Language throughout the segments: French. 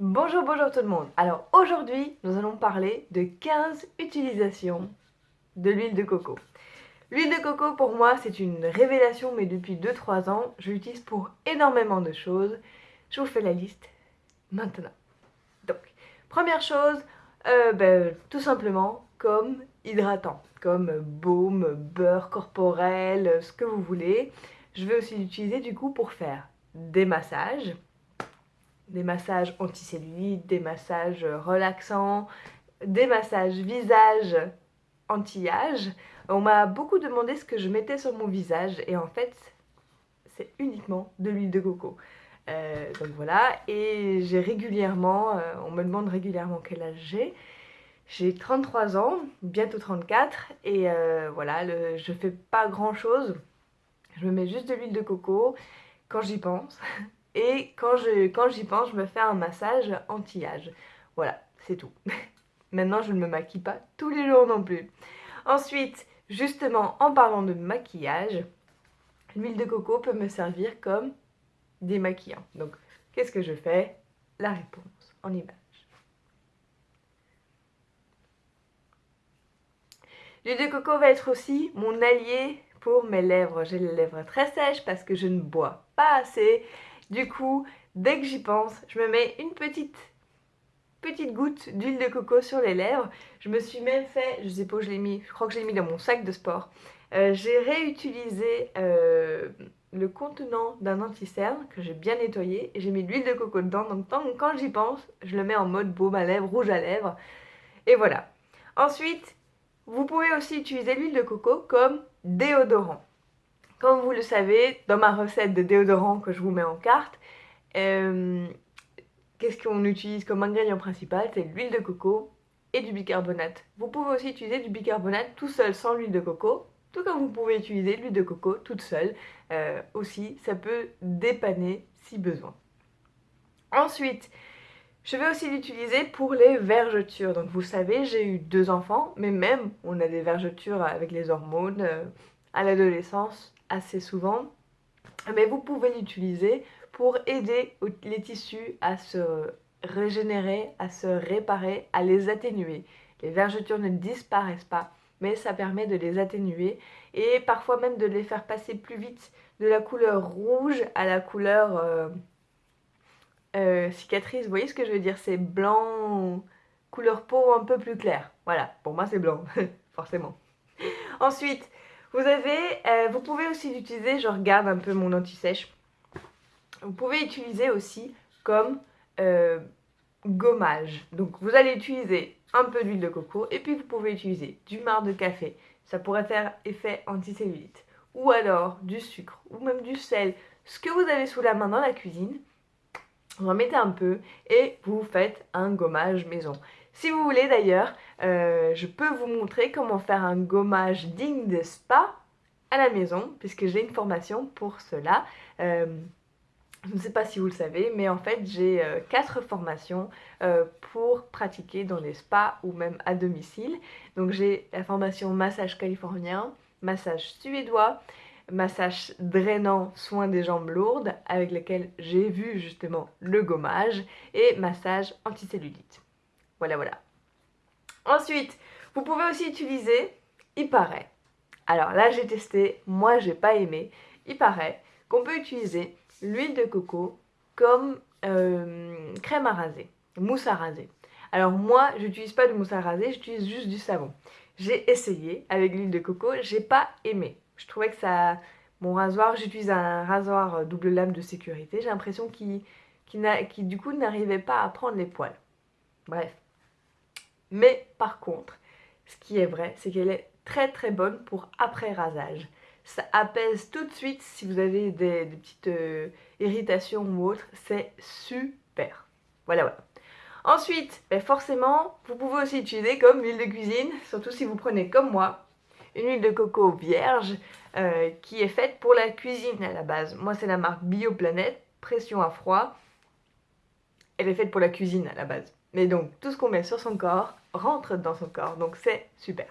Bonjour, bonjour tout le monde. Alors aujourd'hui, nous allons parler de 15 utilisations de l'huile de coco. L'huile de coco pour moi c'est une révélation mais depuis 2-3 ans, je l'utilise pour énormément de choses. Je vous fais la liste maintenant. Donc, première chose, euh, ben, tout simplement comme hydratant, comme baume, beurre corporel, ce que vous voulez. Je vais aussi l'utiliser du coup pour faire des massages, des massages anticellulites, des massages relaxants, des massages visage anti-âge. On m'a beaucoup demandé ce que je mettais sur mon visage et en fait c'est uniquement de l'huile de coco. Euh, donc voilà, et j'ai régulièrement, euh, on me demande régulièrement quel âge j'ai. J'ai 33 ans, bientôt 34, et euh, voilà, le, je fais pas grand chose. Je me mets juste de l'huile de coco quand j'y pense. Et quand j'y quand pense, je me fais un massage anti-âge. Voilà, c'est tout. Maintenant, je ne me maquille pas tous les jours non plus. Ensuite, justement, en parlant de maquillage, l'huile de coco peut me servir comme démaquillant. Donc, qu'est-ce que je fais? La réponse en image. L'huile de coco va être aussi mon allié pour mes lèvres. J'ai les lèvres très sèches parce que je ne bois pas assez. Du coup, dès que j'y pense, je me mets une petite petite goutte d'huile de coco sur les lèvres. Je me suis même fait, je sais pas où je l'ai mis, je crois que je l'ai mis dans mon sac de sport. Euh, j'ai réutilisé euh, le contenant d'un anti-cerne que j'ai bien nettoyé et j'ai mis de l'huile de coco dedans. Donc quand j'y pense, je le mets en mode baume à lèvres, rouge à lèvres. Et voilà. Ensuite, vous pouvez aussi utiliser l'huile de coco comme déodorant. Comme vous le savez, dans ma recette de déodorant que je vous mets en carte, euh, qu'est-ce qu'on utilise comme ingrédient principal? C'est l'huile de coco et du bicarbonate. Vous pouvez aussi utiliser du bicarbonate tout seul sans l'huile de coco, tout comme vous pouvez utiliser l'huile de coco toute seule. Euh, aussi, ça peut dépanner si besoin. Ensuite, je vais aussi l'utiliser pour les vergetures. Donc vous savez, j'ai eu deux enfants, mais même on a des vergetures avec les hormones euh, à l'adolescence assez souvent. Mais vous pouvez l'utiliser pour aider les tissus à se régénérer, à se réparer, à les atténuer. Les vergetures ne disparaissent pas, mais ça permet de les atténuer et parfois même de les faire passer plus vite de la couleur rouge à la couleur... Euh, euh, cicatrice, vous voyez ce que je veux dire? C'est blanc, couleur peau un peu plus claire. Voilà, pour moi c'est blanc, forcément. Ensuite, vous avez, euh, vous pouvez aussi l'utiliser, je regarde un peu mon anti-sèche. Vous pouvez utiliser aussi comme euh, gommage. Donc vous allez utiliser un peu d'huile de coco et puis vous pouvez utiliser du marc de café. Ça pourrait faire effet anticellulite. Ou alors du sucre ou même du sel. Ce que vous avez sous la main dans la cuisine vous en mettez un peu et vous faites un gommage maison. Si vous voulez d'ailleurs, euh, je peux vous montrer comment faire un gommage digne de spa à la maison, puisque j'ai une formation pour cela. Euh, je ne sais pas si vous le savez, mais en fait j'ai euh, quatre formations pour pratiquer dans les spas ou même à domicile. Donc j'ai la formation massage californien, massage suédois, massage drainant soin des jambes lourdes avec lequel j'ai vu justement le gommage et massage anticellulite. Voilà voilà. Ensuite, vous pouvez aussi utiliser, il paraît, alors là j'ai testé, moi j'ai pas aimé, il paraît qu'on peut utiliser l'huile de coco comme euh, crème à raser, mousse à raser. Alors moi, j'utilise pas de mousse à raser, j'utilise juste du savon. J'ai essayé avec l'huile de coco, j'ai pas aimé je trouvais que ça... Mon rasoir, j'utilise un rasoir double lame de sécurité. J'ai l'impression qu'il qui, du coup n'arrivait pas à prendre les poils. Bref. Mais par contre, ce qui est vrai, c'est qu'elle est très très bonne pour après rasage. Ça apaise tout de suite si vous avez des, petites euh, irritations ou autres. C'est super. Voilà, voilà. Ensuite, ben forcément, vous pouvez aussi utiliser comme huile de cuisine, surtout si vous prenez comme moi une huile de coco vierge euh, qui est faite pour la cuisine à la base. Moi, c'est la marque Bioplanète, pression à froid. Elle est faite pour la cuisine à la base. Mais donc, tout ce qu'on met sur son corps rentre dans son corps, donc c'est super.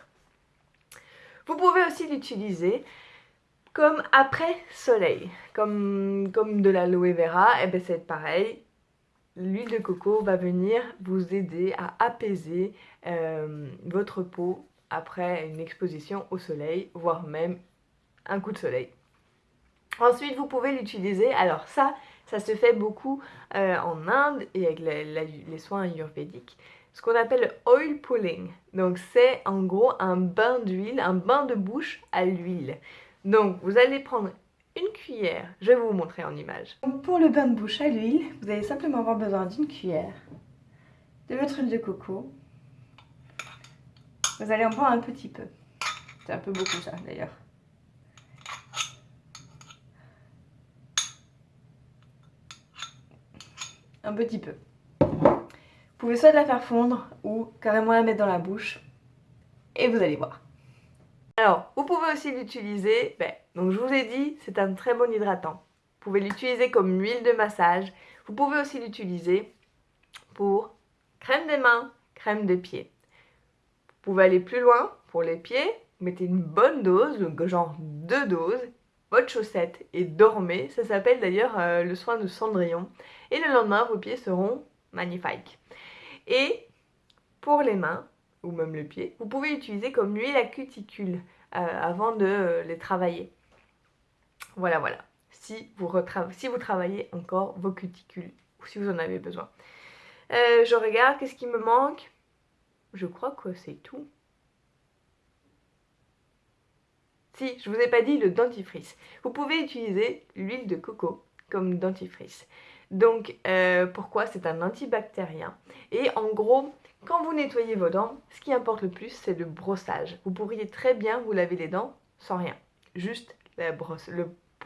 Vous pouvez aussi l'utiliser comme après soleil, comme, comme de l'aloe vera, et eh ben c'est pareil. l'huile de coco va venir vous aider à apaiser euh, votre peau après une exposition au soleil, voire même un coup de soleil. Ensuite, vous pouvez l'utiliser, alors ça, ça se fait beaucoup euh, en Inde et avec les soins ayurvédiques, ce qu'on appelle le oil pulling. Donc c'est en gros un bain d'huile, un bain de bouche à l'huile. Donc vous allez prendre une cuillère, je vais vous montrer en image. pour le bain de bouche à l'huile, vous allez simplement avoir besoin d'une cuillère, de votre huile de coco. Vous allez en prendre un petit peu. C'est un peu beaucoup ça d'ailleurs. Petit peu. Vous pouvez soit la faire fondre ou carrément la mettre dans la bouche et vous allez voir. Alors, vous pouvez aussi l'utiliser, ben, donc je vous ai dit, c'est un très bon hydratant. Vous pouvez l'utiliser comme huile de massage. Vous pouvez aussi l'utiliser pour crème des mains, crème des pieds. Vous pouvez aller plus loin pour les pieds, mettez une bonne dose, genre deux doses, votre chaussette et dormez. Ça s'appelle d'ailleurs euh, le soin de Cendrillon. Et le lendemain, vos pieds seront magnifiques. Et pour les mains, ou même le pied, vous pouvez utiliser comme huile à cuticule euh, avant de les travailler. Voilà, voilà. Si vous, si vous travaillez encore vos cuticules ou si vous en avez besoin. Euh, je regarde, qu'est-ce qui me manque? Je crois que c'est tout. Si, je vous ai pas dit le dentifrice. Vous pouvez utiliser l'huile de coco comme dentifrice. Donc, euh, pourquoi C'est un antibactérien? Et en gros, quand vous nettoyez vos dents, ce qui importe le plus, c'est le brossage. Vous pourriez très bien vous laver les dents sans rien. Juste le,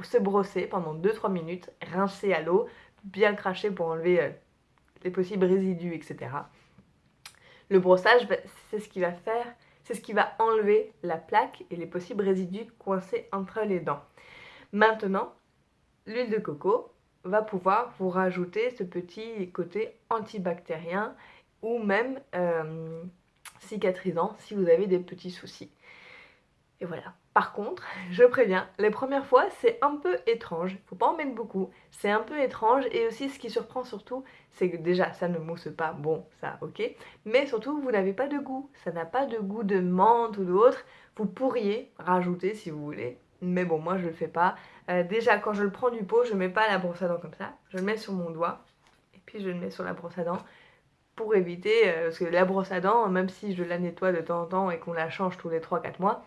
se brosser pendant 2-3 minutes, rincer à l'eau, bien cracher pour enlever euh, les possibles résidus, etc. Le brossage, c'est ce qui va faire, c'est ce qui va enlever la plaque et les possibles résidus coincés entre les dents. Maintenant, l'huile de coco va pouvoir vous rajouter ce petit côté antibactérien ou même euh, cicatrisant si vous avez des petits soucis. Et voilà. Par contre, je préviens, les premières fois c'est un peu étrange, faut pas en mettre beaucoup, c'est un peu étrange et aussi ce qui surprend surtout, c'est que déjà ça ne mousse pas, bon ça ok, mais surtout vous n'avez pas de goût, ça n'a pas de goût de menthe ou d'autre, vous pourriez rajouter si vous voulez, mais bon moi je le fais pas. Euh, déjà quand je le prends du pot, je mets pas la brosse à dents comme ça, je le mets sur mon doigt et puis je le mets sur la brosse à dents pour éviter, euh, parce que la brosse à dents, même si je la nettoie de temps en temps et qu'on la change tous les 3-4 mois,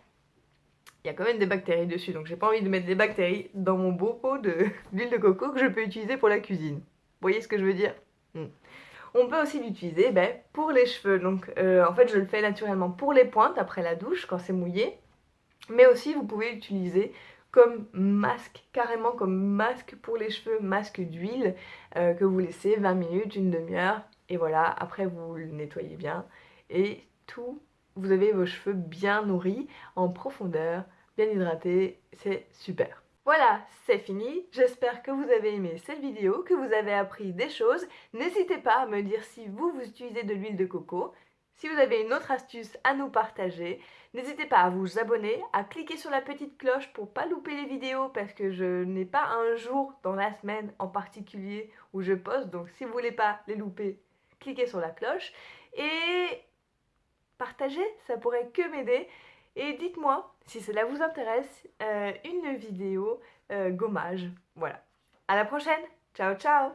il y a quand même des bactéries dessus. Donc j'ai pas envie de mettre des bactéries dans mon beau pot d'huile de, coco que je peux utiliser pour la cuisine. Vous voyez ce que je veux dire? Hmm. On peut aussi l'utiliser ben, pour les cheveux. Donc euh, en fait je le fais naturellement pour les pointes après la douche quand c'est mouillé. Mais aussi vous pouvez l'utiliser comme masque, carrément comme masque pour les cheveux, masque d'huile euh, que vous laissez 20 minutes, une demi-heure et voilà, après vous le nettoyez bien et tout, vous avez vos cheveux bien nourris, en profondeur, bien hydratés, c'est super. Voilà, c'est fini. J'espère que vous avez aimé cette vidéo, que vous avez appris des choses. N'hésitez pas à me dire si vous, vous utilisez de l'huile de coco. Si vous avez une autre astuce à nous partager, n'hésitez pas à vous abonner, à cliquer sur la petite cloche pour pas louper les vidéos parce que je n'ai pas un jour dans la semaine en particulier où je poste. Donc si vous voulez pas les louper, cliquez sur la cloche et partagez, ça pourrait que m'aider. Et dites-moi, si cela vous intéresse, euh, une vidéo euh, gommage. Voilà. À la prochaine Ciao ciao